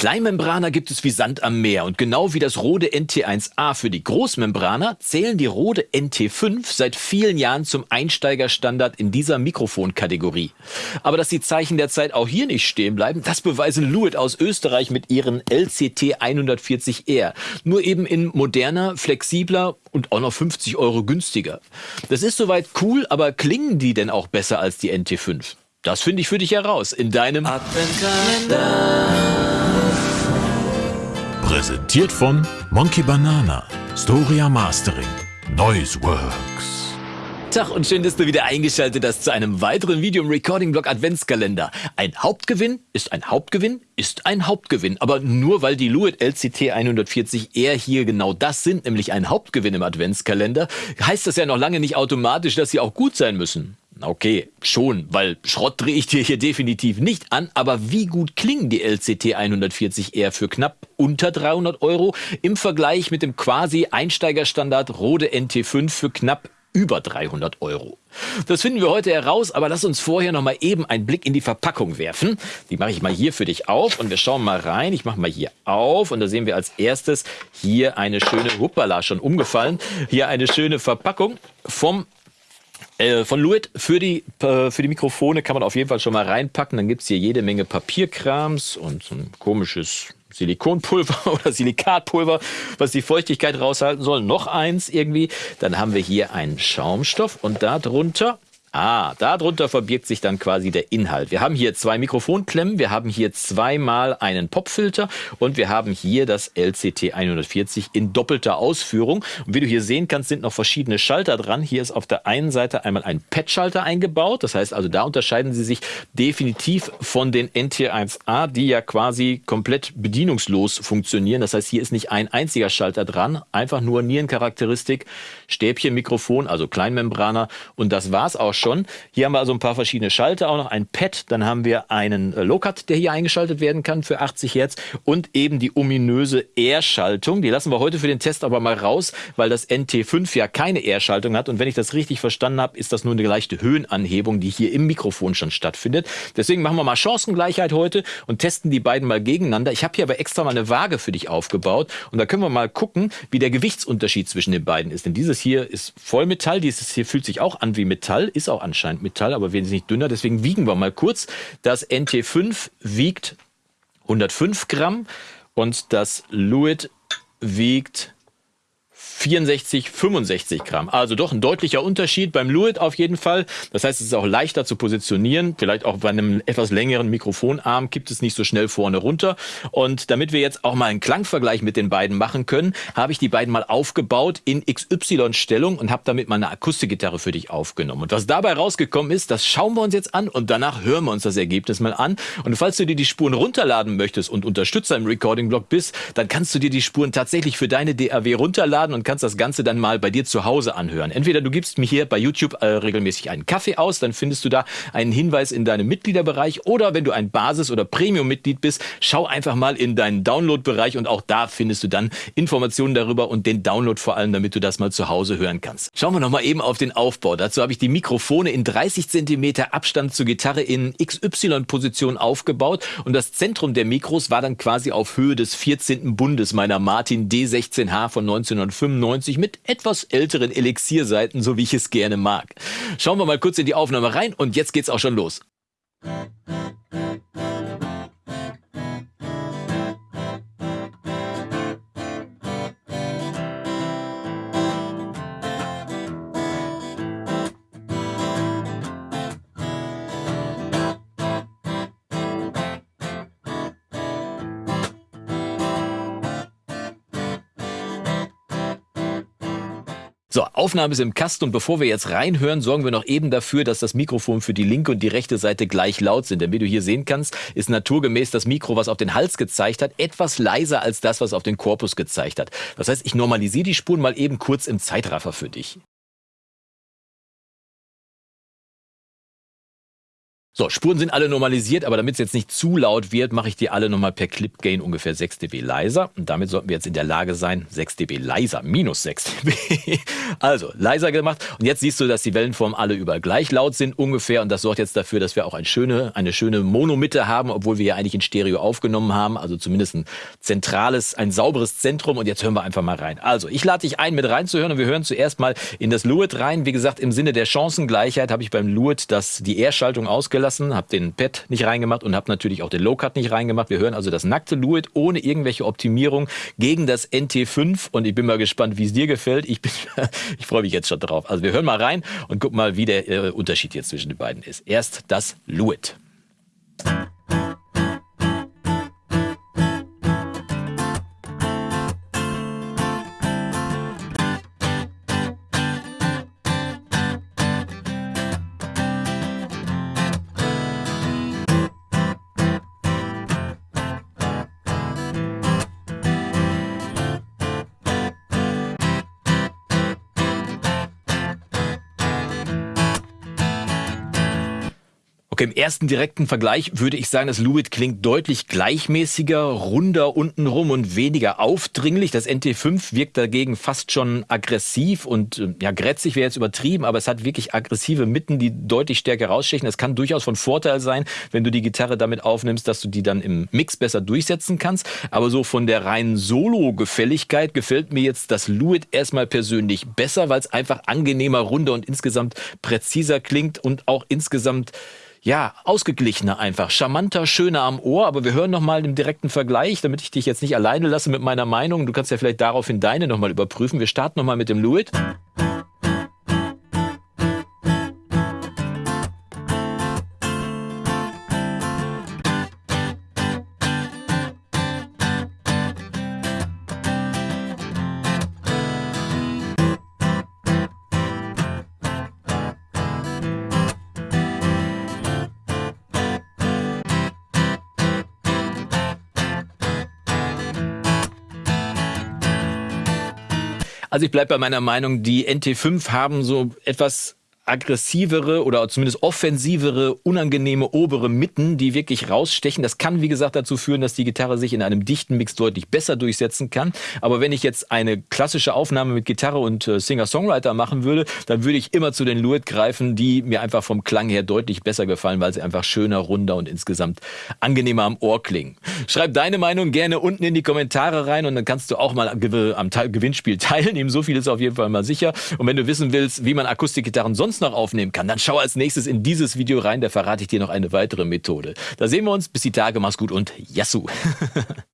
Kleinmembraner gibt es wie Sand am Meer und genau wie das Rode NT1A für die Großmembraner zählen die Rode NT5 seit vielen Jahren zum Einsteigerstandard in dieser Mikrofonkategorie. Aber dass die Zeichen der Zeit auch hier nicht stehen bleiben, das beweisen Luit aus Österreich mit ihren LCT 140R. Nur eben in moderner, flexibler und auch noch 50 Euro günstiger. Das ist soweit cool, aber klingen die denn auch besser als die NT5? Das finde ich für dich heraus in deinem Adventkalender. Präsentiert von Monkey Banana, Storia Mastering, Noiseworks. Tag und schön, dass du wieder eingeschaltet hast zu einem weiteren Video im Recording-Blog Adventskalender. Ein Hauptgewinn ist ein Hauptgewinn ist ein Hauptgewinn. Aber nur weil die Luit LCT 140R hier genau das sind, nämlich ein Hauptgewinn im Adventskalender, heißt das ja noch lange nicht automatisch, dass sie auch gut sein müssen. Okay, schon, weil Schrott drehe ich dir hier definitiv nicht an, aber wie gut klingen die LCT 140R für knapp unter 300 Euro im Vergleich mit dem quasi Einsteigerstandard Rode NT5 für knapp über 300 Euro. Das finden wir heute heraus, aber lass uns vorher noch mal eben einen Blick in die Verpackung werfen. Die mache ich mal hier für dich auf und wir schauen mal rein. Ich mache mal hier auf und da sehen wir als erstes hier eine schöne, hoppala, schon umgefallen, hier eine schöne Verpackung vom äh, von Luit für die, äh, für die Mikrofone kann man auf jeden Fall schon mal reinpacken. Dann gibt es hier jede Menge Papierkrams und so ein komisches Silikonpulver oder Silikatpulver, was die Feuchtigkeit raushalten soll. Noch eins irgendwie. Dann haben wir hier einen Schaumstoff und darunter Ah, darunter verbirgt sich dann quasi der Inhalt. Wir haben hier zwei Mikrofonklemmen, wir haben hier zweimal einen Popfilter und wir haben hier das LCT 140 in doppelter Ausführung. Und wie du hier sehen kannst, sind noch verschiedene Schalter dran. Hier ist auf der einen Seite einmal ein Pad-Schalter eingebaut. Das heißt also, da unterscheiden sie sich definitiv von den NT1A, die ja quasi komplett bedienungslos funktionieren. Das heißt, hier ist nicht ein einziger Schalter dran, einfach nur Nierencharakteristik, Stäbchen, Mikrofon, also Kleinmembraner und das war's auch schon. Hier haben wir also ein paar verschiedene Schalter, auch noch ein Pad. Dann haben wir einen äh, Low-Cut, der hier eingeschaltet werden kann für 80 Hertz und eben die ominöse R-Schaltung. Die lassen wir heute für den Test aber mal raus, weil das NT5 ja keine R-Schaltung hat. Und wenn ich das richtig verstanden habe, ist das nur eine leichte Höhenanhebung, die hier im Mikrofon schon stattfindet. Deswegen machen wir mal Chancengleichheit heute und testen die beiden mal gegeneinander. Ich habe hier aber extra mal eine Waage für dich aufgebaut und da können wir mal gucken, wie der Gewichtsunterschied zwischen den beiden ist. Denn dieses hier ist Vollmetall, dieses hier fühlt sich auch an wie Metall, ist auch anscheinend Metall, aber wesentlich dünner. Deswegen wiegen wir mal kurz. Das NT5 wiegt 105 Gramm und das Luit wiegt 64, 65 Gramm. Also doch ein deutlicher Unterschied beim Luit auf jeden Fall. Das heißt, es ist auch leichter zu positionieren. Vielleicht auch bei einem etwas längeren Mikrofonarm kippt es nicht so schnell vorne runter. Und damit wir jetzt auch mal einen Klangvergleich mit den beiden machen können, habe ich die beiden mal aufgebaut in XY-Stellung und habe damit mal eine Akustikgitarre für dich aufgenommen. Und was dabei rausgekommen ist, das schauen wir uns jetzt an und danach hören wir uns das Ergebnis mal an. Und falls du dir die Spuren runterladen möchtest und Unterstützer im Recording-Blog bist, dann kannst du dir die Spuren tatsächlich für deine DAW runterladen und kannst das Ganze dann mal bei dir zu Hause anhören. Entweder du gibst mir hier bei YouTube äh, regelmäßig einen Kaffee aus, dann findest du da einen Hinweis in deinem Mitgliederbereich. Oder wenn du ein Basis- oder Premium-Mitglied bist, schau einfach mal in deinen Download-Bereich und auch da findest du dann Informationen darüber und den Download vor allem, damit du das mal zu Hause hören kannst. Schauen wir nochmal eben auf den Aufbau. Dazu habe ich die Mikrofone in 30 cm Abstand zur Gitarre in XY-Position aufgebaut und das Zentrum der Mikros war dann quasi auf Höhe des 14. Bundes meiner Martin D16H von 1995 1990 mit etwas älteren Elixierseiten, so wie ich es gerne mag. Schauen wir mal kurz in die Aufnahme rein und jetzt geht's auch schon los. So, Aufnahme ist im Kasten und bevor wir jetzt reinhören, sorgen wir noch eben dafür, dass das Mikrofon für die linke und die rechte Seite gleich laut sind. Denn wie du hier sehen kannst, ist naturgemäß das Mikro, was auf den Hals gezeigt hat, etwas leiser als das, was auf den Korpus gezeigt hat. Das heißt, ich normalisiere die Spuren mal eben kurz im Zeitraffer für dich. So, Spuren sind alle normalisiert, aber damit es jetzt nicht zu laut wird, mache ich die alle nochmal per Clip Gain ungefähr 6 dB leiser. Und damit sollten wir jetzt in der Lage sein, 6 dB leiser, minus 6 dB. Also, leiser gemacht. Und jetzt siehst du, dass die Wellenformen alle überall gleich laut sind ungefähr. Und das sorgt jetzt dafür, dass wir auch eine schöne, eine schöne Monomitte haben, obwohl wir ja eigentlich in Stereo aufgenommen haben. Also zumindest ein zentrales, ein sauberes Zentrum. Und jetzt hören wir einfach mal rein. Also, ich lade dich ein, mit reinzuhören. Und wir hören zuerst mal in das Luet rein. Wie gesagt, im Sinne der Chancengleichheit habe ich beim Luet das, die R-Schaltung ausgelassen gelassen, habe den Pad nicht reingemacht und habe natürlich auch den Low Cut nicht reingemacht. Wir hören also das nackte Luit ohne irgendwelche Optimierung gegen das NT5 und ich bin mal gespannt, wie es dir gefällt. Ich, ich freue mich jetzt schon drauf. Also wir hören mal rein und gucken mal, wie der äh, Unterschied jetzt zwischen den beiden ist. Erst das Luit. Okay, im ersten direkten Vergleich würde ich sagen, das Luit klingt deutlich gleichmäßiger, runder untenrum und weniger aufdringlich. Das NT5 wirkt dagegen fast schon aggressiv und äh, ja, grätzig wäre jetzt übertrieben, aber es hat wirklich aggressive Mitten, die deutlich stärker rausstechen. Das kann durchaus von Vorteil sein, wenn du die Gitarre damit aufnimmst, dass du die dann im Mix besser durchsetzen kannst. Aber so von der reinen Solo-Gefälligkeit gefällt mir jetzt das Luit erstmal persönlich besser, weil es einfach angenehmer, runder und insgesamt präziser klingt und auch insgesamt ja, ausgeglichener einfach, charmanter, schöner am Ohr. Aber wir hören nochmal im direkten Vergleich, damit ich dich jetzt nicht alleine lasse mit meiner Meinung. Du kannst ja vielleicht daraufhin deine nochmal überprüfen. Wir starten nochmal mit dem Luit. Also ich bleibe bei meiner Meinung, die NT5 haben so etwas aggressivere oder zumindest offensivere, unangenehme obere Mitten, die wirklich rausstechen. Das kann, wie gesagt, dazu führen, dass die Gitarre sich in einem dichten Mix deutlich besser durchsetzen kann. Aber wenn ich jetzt eine klassische Aufnahme mit Gitarre und äh, Singer-Songwriter machen würde, dann würde ich immer zu den Luit greifen, die mir einfach vom Klang her deutlich besser gefallen, weil sie einfach schöner, runder und insgesamt angenehmer am Ohr klingen. Schreib deine Meinung gerne unten in die Kommentare rein und dann kannst du auch mal am Gewinnspiel teilnehmen. So viel ist auf jeden Fall mal sicher. Und wenn du wissen willst, wie man Akustikgitarren noch aufnehmen kann, dann schau als nächstes in dieses Video rein, da verrate ich dir noch eine weitere Methode. Da sehen wir uns, bis die Tage, mach's gut und Yassou!